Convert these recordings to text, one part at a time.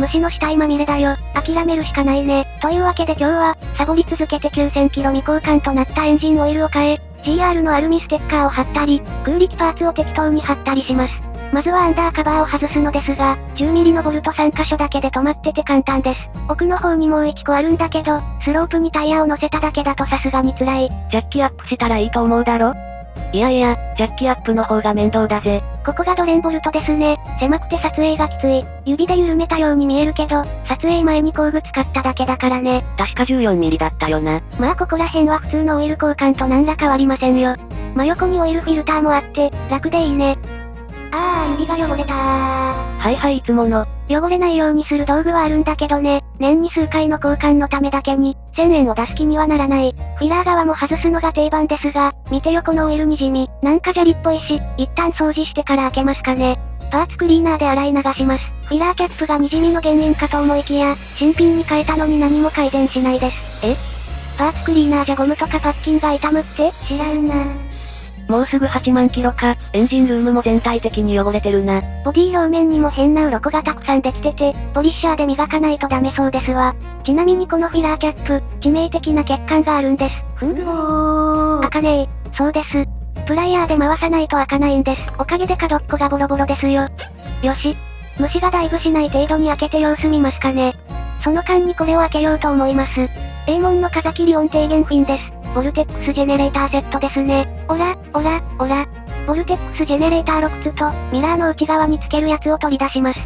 虫の死体まみれだよ。諦めるしかないね。というわけで今日は、サボり続けて9000キロ未交換となったエンジンオイルを変え、GR のアルミステッカーを貼ったり、空力パーツを適当に貼ったりします。まずはアンダーカバーを外すのですが、10ミリのボルト3箇所だけで止まってて簡単です。奥の方にもう1個あるんだけど、スロープにタイヤを乗せただけだとさすがに辛い。ジャッキアップしたらいいと思うだろ？いやいや、ジャッキアップの方が面倒だぜ。ここがドレンボルトですね。狭くて撮影がきつい。指で緩めたように見えるけど、撮影前に工具使っただけだからね。確か14ミリだったよな。まあここら辺は普通のオイル交換と何ら変わりませんよ。真横にオイルフィルターもあって、楽でいいね。あー、指が汚れたー。はいはいいつもの。汚れないようにする道具はあるんだけどね、年に数回の交換のためだけに、1000円を出す気にはならない。フィラー側も外すのが定番ですが、見て横のオイルにじみ、なんか砂利っぽいし、一旦掃除してから開けますかね。パーツクリーナーで洗い流します。フィラーキャップがにじみの原因かと思いきや、新品に変えたのに何も改善しないです。え？パーツクリーナーじゃゴムとかパッキンが傷むって？知らんな。もうすぐ8万キロか、エンジンルームも全体的に汚れてるな。ボディ表面にも変な鱗がたくさんできてて、ポリッシャーで磨かないとダメそうですわ。ちなみにこのフィラーキャップ、致命的な欠陥があるんです。ふんおー。開かねえ。そうです。プライヤーで回さないと開かないんです。おかげで角っこがボロボロですよ。よし。虫がダイブしない程度に開けて様子見ますかね。その間にこれを開けようと思います。A 門の風切り音低減フィンです。ボルテックスジェネレーターセットですね。おら、おら、おら。ボルテックスジェネレーター6つと、ミラーの内側につけるやつを取り出します。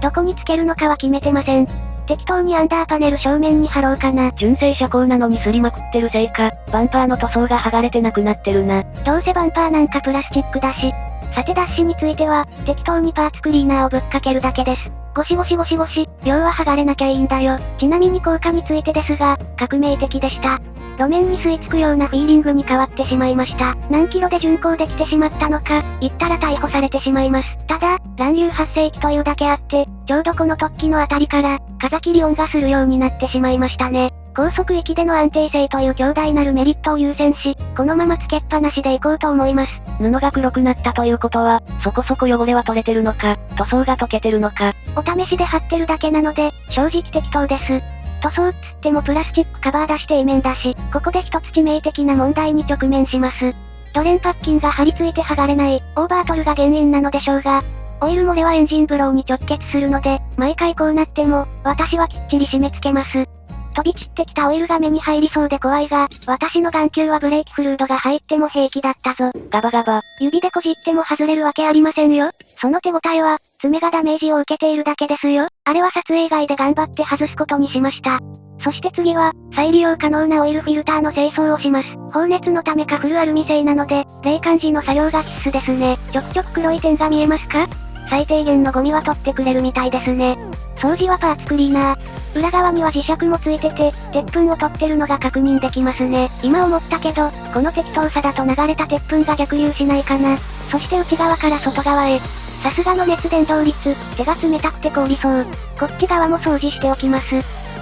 どこにつけるのかは決めてません。適当にアンダーパネル正面に貼ろうかな。純正車高なのに擦りまくってるせいか、バンパーの塗装が剥がれてなくなってるな。どうせバンパーなんかプラスチックだし。さてダッシュについては、適当にパーツクリーナーをぶっかけるだけです。ゴシゴシゴシゴシ、量は剥がれなきゃいいんだよ。ちなみに効果についてですが、革命的でした。路面に吸い付くようなフィーリングに変わってしまいました。何キロで巡航できてしまったのか、言ったら逮捕されてしまいます。ただ、乱流発生器というだけあって、ちょうどこの突起のあたりから、風切り音がするようになってしまいましたね。高速域での安定性という強大なるメリットを優先し、このままつけっぱなしでいこうと思います。布が黒くなったということは、そこそこ汚れは取れてるのか、塗装が溶けてるのか。お試しで貼ってるだけなので、正直適当です。塗装っつってもプラスチックカバー出して A 面だし、ここで一つ致命的な問題に直面します。ドレンパッキンが張り付いて剥がれない、オーバートルが原因なのでしょうが、オイル漏れはエンジンブローに直結するので、毎回こうなっても、私はきっちり締め付けます。飛び散ってきたオイルが目に入りそうで怖いが、私の眼球はブレーキフルードが入っても平気だったぞ。ガバガバ。指でこじっても外れるわけありませんよ。その手応えは、爪がダメージを受けているだけですよ。あれは撮影外で頑張って外すことにしました。そして次は、再利用可能なオイルフィルターの清掃をします。放熱のためかフルアルミ製なので、冷感時の作業が必須ですね。ちょくちょく黒い点が見えますか？最低限のゴミは取ってくれるみたいですね。掃除はパーツクリーナー。裏側には磁石もついてて、鉄粉を取ってるのが確認できますね。今思ったけど、この適当さだと流れた鉄粉が逆流しないかな。そして内側から外側へ。さすがの熱伝導率、手が冷たくて凍りそう。こっち側も掃除しておきます。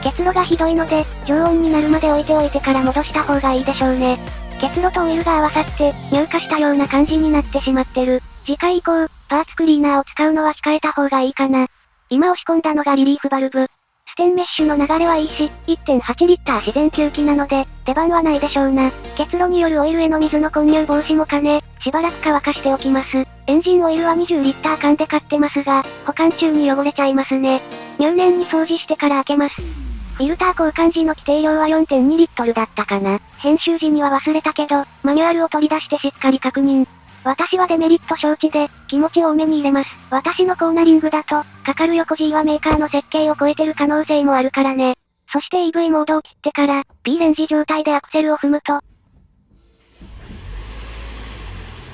結露がひどいので、常温になるまで置いておいてから戻した方がいいでしょうね。結露とオイルが合わさって、乳化したような感じになってしまってる。次回以降、パーツクリーナーを使うのは控えた方がいいかな。今押し込んだのがリリーフバルブ。ステンメッシュの流れはいいし、1.8リッター自然吸気なので、出番はないでしょうな。結露によるオイルへの水の混入防止も兼ね、しばらく乾かしておきます。エンジンオイルは20リッター缶で買ってますが、保管中に汚れちゃいますね。入念に掃除してから開けます。フィルター交換時の規定量は4.2リットルだったかな。編集時には忘れたけど、マニュアルを取り出してしっかり確認。私はデメリット承知で、気持ち多めに入れます。私のコーナリングだと、かかる横 G はメーカーの設計を超えてる可能性もあるからね。そして EV モードを切ってから、P レンジ状態でアクセルを踏むと、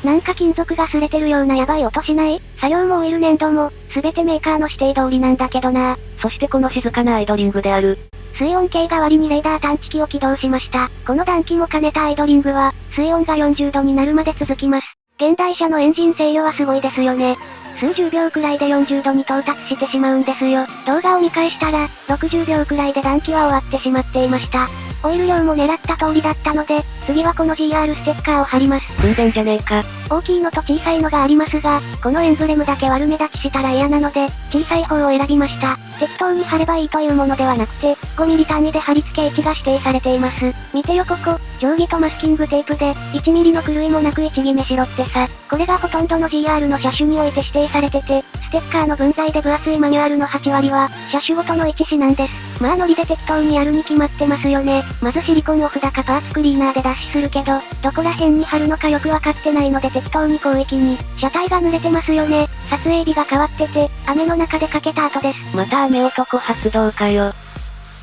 なんか金属が擦れてるようなヤバい音しない？作業もオイル粘土も、すべてメーカーの指定通りなんだけどなそしてこの静かなアイドリングである。水温計代わりにレーダー探知機を起動しました。この暖気も兼ねたアイドリングは、水温が40度になるまで続きます。現代車のエンジン制御はすごいですよね。数十秒くらいで40度に到達してしまうんですよ。動画を見返したら、60秒くらいで暖気は終わってしまっていました。オイル量も狙った通りだったので、次はこの GR ステッカーを貼ります。訓練じゃねえか。大きいのと小さいのがありますが、このエンブレムだけ悪目立ちしたら嫌なので、小さい方を選びました。適当に貼ればいいというものではなくて、5ミリ単位で貼り付け位置が指定されています。見てよここ、定規とマスキングテープで、1ミリの狂いもなく位置決めしろってさ。これがほとんどの GR の車種において指定されてて、ステッカーの分際で分厚いマニュアルの8割は、車種ごとの位置指なんです。まあノリで適当にやるに決まってますよね。まずシリコンを札かパーツクリーナーで脱脂するけど、どこら辺に貼るのかよくわかってないので適当に広域に。車体が濡れてますよね。撮影日が変わってて、雨の中でかけた後です。また雨男発動かよ。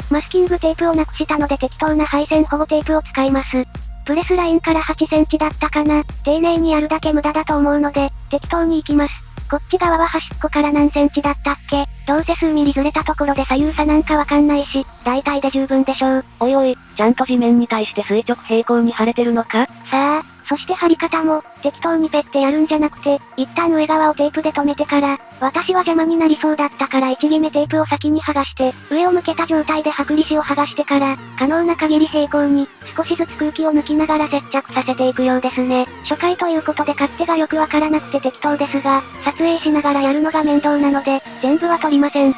マスキングテープをなくしたので適当な配線保護テープを使います。プレスラインから8センチだったかな。丁寧にやるだけ無駄だと思うので、適当に行きます。こっち側は端っこから何センチだったっけどうせ数ミリずれたところで左右差なんかわかんないし、大体で十分でしょう。おいおい、ちゃんと地面に対して垂直平行に腫れてるのかさあ、そして貼り方も、適当にペッてやるんじゃなくて、一旦上側をテープで留めてから、私は邪魔になりそうだったから位置決めテープを先に剥がして、上を向けた状態で剥離紙を剥がしてから、可能な限り平行に、少しずつ空気を抜きながら接着させていくようですね。初回ということで勝手がよくわからなくて適当ですが、撮影しながらやるのが面倒なので、全部は取りません。気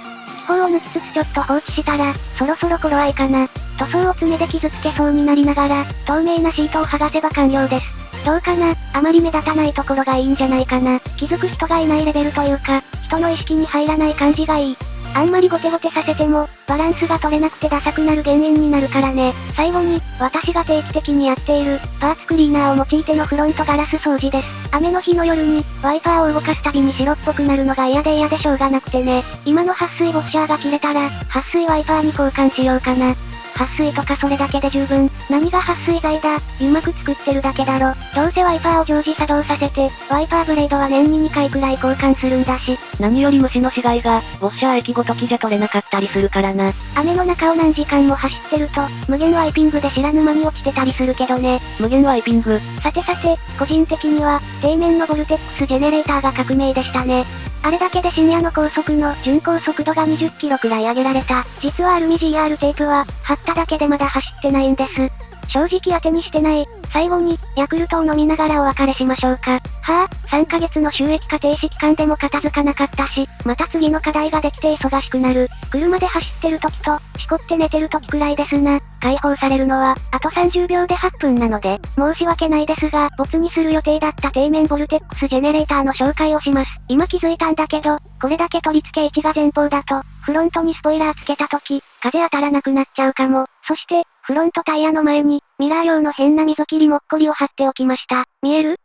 泡を抜きつつちょっと放置したら、そろそろ頃合いかな。塗装を爪で傷つけそうになりながら、透明なシートを剥がせば完了です。どうかなあまり目立たないところがいいんじゃないかな。気づく人がいないレベルというか、人の意識に入らない感じがいい。あんまりゴテゴテさせても、バランスが取れなくてダサくなる原因になるからね。最後に、私が定期的にやっている、パーツクリーナーを用いてのフロントガラス掃除です。雨の日の夜に、ワイパーを動かすたびに白っぽくなるのが嫌で嫌でしょうがなくてね。今の撥水ウォッシャーが切れたら、撥水ワイパーに交換しようかな。撥水とかそれだけで十分。何が撥水剤だ？うまく作ってるだけだろ。どうせワイパーを常時作動させて、ワイパーブレードは年に2回くらい交換するんだし。何より虫の死骸が、ウォッシャー液ごときじゃ取れなかったりするからな。雨の中を何時間も走ってると、無限ワイピングで知らぬ間に落ちてたりするけどね。無限ワイピング。さてさて、個人的には、底面のボルテックスジェネレーターが革命でしたね。あれだけで深夜の高速の巡航速度が20キロくらい上げられた。実はアルミ GR テープは、貼っただけでまだ走ってないんです。正直当てにしてない。最後に、ヤクルトを飲みながらお別れしましょうか。はぁ、あ、3ヶ月の収益化停止期間でも片付かなかったし、また次の課題ができて忙しくなる。車で走ってる時と、しこって寝てる時くらいですな。解放されるのは、あと30秒で8分なので、申し訳ないですが、没にする予定だった底面ボルテックスジェネレーターの紹介をします。今気づいたんだけど、これだけ取り付け位置が前方だと、フロントにスポイラーつけた時、風当たらなくなっちゃうかも。そして、フロントタイヤの前に、ミラー用の変な溝切りもっこりを貼っておきました。見える？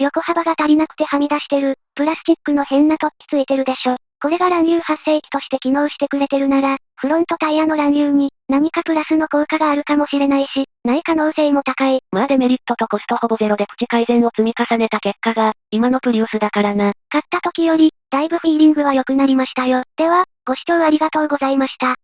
横幅が足りなくてはみ出してる、プラスチックの変な突起ついてるでしょ。これが乱流発生器として機能してくれてるなら、フロントタイヤの乱流に、何かプラスの効果があるかもしれないし、ない可能性も高い。まあデメリットとコストほぼゼロでプチ改善を積み重ねた結果が、今のプリウスだからな。買った時より、だいぶフィーリングは良くなりましたよ。では、ご視聴ありがとうございました。